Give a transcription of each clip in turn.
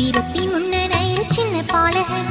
வீரத்தின் முன்னணையில் சின்ன பாலகன்.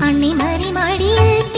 அன்னை மறி மடியில்